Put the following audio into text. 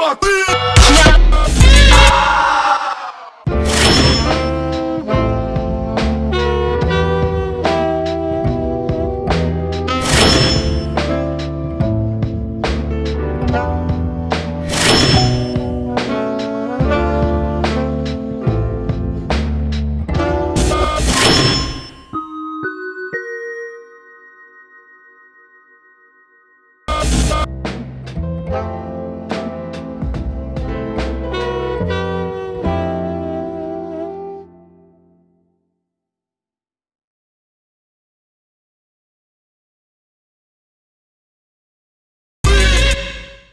Thank no. you.